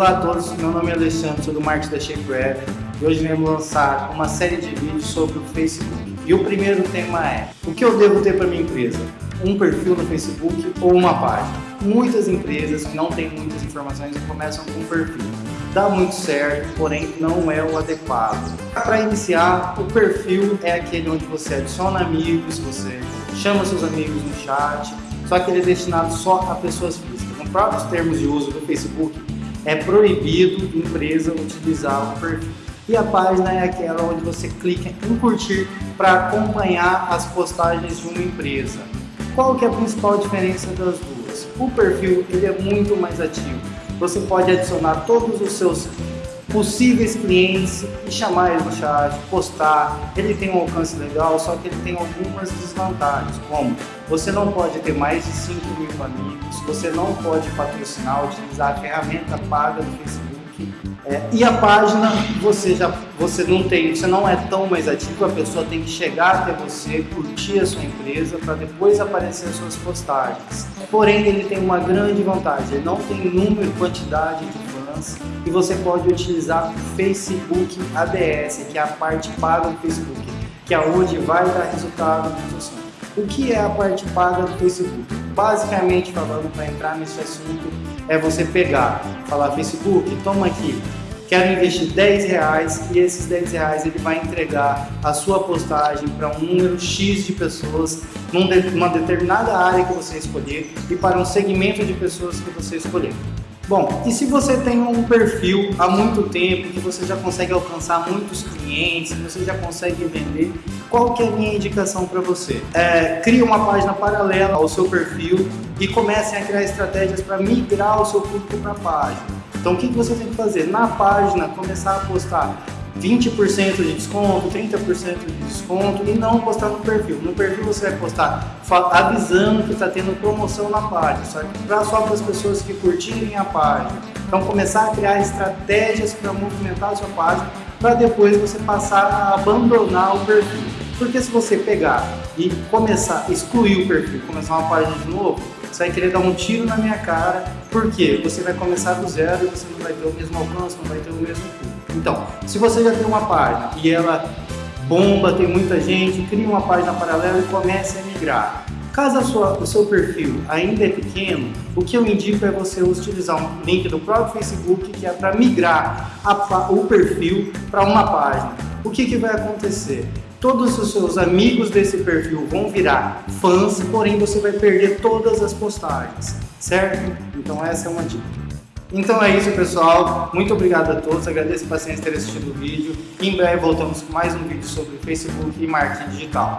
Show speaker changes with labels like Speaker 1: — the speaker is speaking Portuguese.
Speaker 1: Olá a todos, meu nome é Alexandre, sou do marketing da Shapewear e hoje vamos lançar uma série de vídeos sobre o Facebook. E o primeiro tema é, o que eu devo ter para minha empresa? Um perfil no Facebook ou uma página? Muitas empresas que não têm muitas informações começam com um perfil. Dá muito certo, porém não é o adequado. Para iniciar, o perfil é aquele onde você adiciona amigos, você chama seus amigos no chat, só que ele é destinado só a pessoas físicas. Nos próprios termos de uso do Facebook, é proibido empresa utilizar o perfil. E a página é aquela onde você clica em curtir para acompanhar as postagens de uma empresa. Qual que é a principal diferença das duas? O perfil ele é muito mais ativo. Você pode adicionar todos os seus possíveis clientes e chamar eles no chat, postar. Ele tem um alcance legal, só que ele tem algumas desvantagens, como você não pode ter mais de 5 mil amigos, você não pode patrocinar, utilizar a ferramenta paga do Facebook. É, e a página você já você não tem, você não é tão mais ativo, a pessoa tem que chegar até você, curtir a sua empresa para depois aparecer as suas postagens. Porém, ele tem uma grande vantagem, ele não tem número, quantidade de e você pode utilizar o Facebook ADS, que é a parte paga do Facebook, que é onde vai dar resultado no O que é a parte paga do Facebook? Basicamente falando, para entrar nesse assunto, é você pegar, falar Facebook, toma aqui, quero investir 10 reais e esses 10 reais ele vai entregar a sua postagem para um número X de pessoas numa determinada área que você escolher e para um segmento de pessoas que você escolher. Bom, e se você tem um perfil há muito tempo, que você já consegue alcançar muitos clientes, você já consegue vender, qual que é a minha indicação para você? É, crie uma página paralela ao seu perfil e comece a criar estratégias para migrar o seu público para a página. Então o que, que você tem que fazer? Na página, começar a postar 20% de desconto, 30% de desconto e não postar no perfil. No perfil você vai postar avisando que está tendo promoção na página, só, pra, só para as pessoas que curtirem a página. Então começar a criar estratégias para movimentar a sua página para depois você passar a abandonar o perfil. Porque se você pegar e começar excluir o perfil, começar uma página de novo, você vai querer dar um tiro na minha cara, porque você vai começar do zero e você não vai ter o mesmo alcance, não vai ter o mesmo público. Então, se você já tem uma página e ela bomba, tem muita gente, crie uma página paralela e comece a migrar. Caso sua, o seu perfil ainda é pequeno, o que eu indico é você utilizar um link do próprio Facebook que é para migrar a, o perfil para uma página. O que, que vai acontecer? Todos os seus amigos desse perfil vão virar fãs, porém você vai perder todas as postagens, certo? Então essa é uma dica. Então é isso, pessoal. Muito obrigado a todos. Agradeço a paciência ter assistido o vídeo. Em breve voltamos com mais um vídeo sobre Facebook e marketing digital.